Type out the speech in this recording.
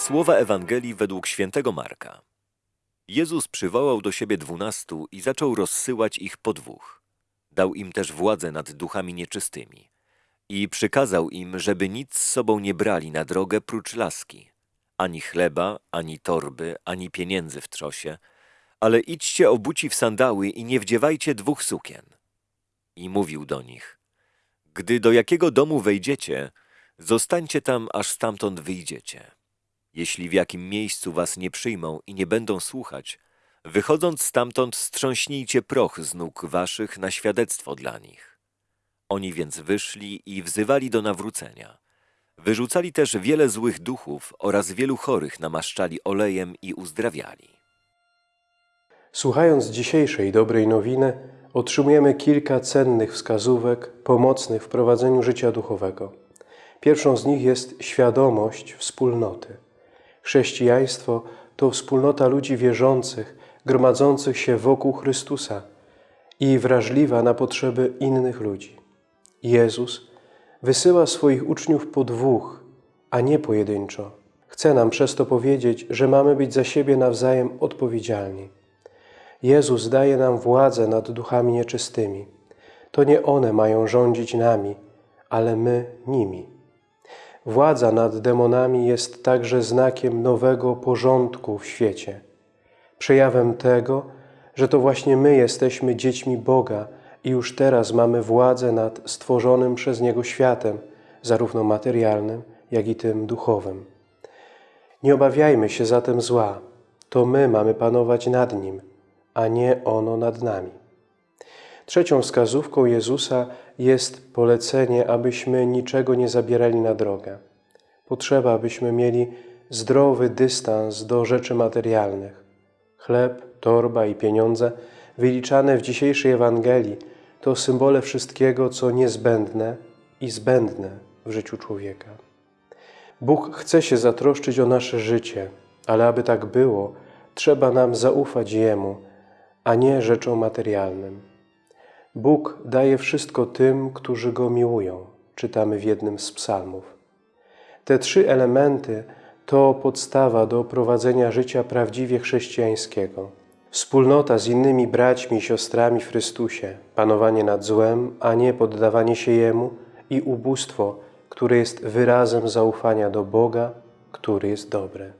Słowa Ewangelii według świętego Marka. Jezus przywołał do siebie dwunastu i zaczął rozsyłać ich po dwóch. Dał im też władzę nad duchami nieczystymi. I przykazał im, żeby nic z sobą nie brali na drogę prócz laski. Ani chleba, ani torby, ani pieniędzy w trzosie, ale idźcie obuci w sandały i nie wdziewajcie dwóch sukien. I mówił do nich, gdy do jakiego domu wejdziecie, zostańcie tam, aż stamtąd wyjdziecie. Jeśli w jakim miejscu was nie przyjmą i nie będą słuchać, wychodząc stamtąd strząśnijcie proch z nóg waszych na świadectwo dla nich. Oni więc wyszli i wzywali do nawrócenia. Wyrzucali też wiele złych duchów oraz wielu chorych namaszczali olejem i uzdrawiali. Słuchając dzisiejszej dobrej nowiny, otrzymujemy kilka cennych wskazówek pomocnych w prowadzeniu życia duchowego. Pierwszą z nich jest świadomość wspólnoty. Chrześcijaństwo to wspólnota ludzi wierzących, gromadzących się wokół Chrystusa i wrażliwa na potrzeby innych ludzi. Jezus wysyła swoich uczniów po dwóch, a nie pojedynczo. Chce nam przez to powiedzieć, że mamy być za siebie nawzajem odpowiedzialni. Jezus daje nam władzę nad duchami nieczystymi. To nie one mają rządzić nami, ale my nimi. Władza nad demonami jest także znakiem nowego porządku w świecie. Przejawem tego, że to właśnie my jesteśmy dziećmi Boga i już teraz mamy władzę nad stworzonym przez Niego światem, zarówno materialnym, jak i tym duchowym. Nie obawiajmy się zatem zła. To my mamy panować nad nim, a nie ono nad nami. Trzecią wskazówką Jezusa jest polecenie, abyśmy niczego nie zabierali na drogę. Potrzeba, abyśmy mieli zdrowy dystans do rzeczy materialnych. Chleb, torba i pieniądze, wyliczane w dzisiejszej Ewangelii, to symbole wszystkiego, co niezbędne i zbędne w życiu człowieka. Bóg chce się zatroszczyć o nasze życie, ale aby tak było, trzeba nam zaufać Jemu, a nie rzeczom materialnym. Bóg daje wszystko tym, którzy Go miłują, czytamy w jednym z psalmów. Te trzy elementy to podstawa do prowadzenia życia prawdziwie chrześcijańskiego. Wspólnota z innymi braćmi i siostrami w Chrystusie, panowanie nad złem, a nie poddawanie się Jemu i ubóstwo, które jest wyrazem zaufania do Boga, który jest dobry.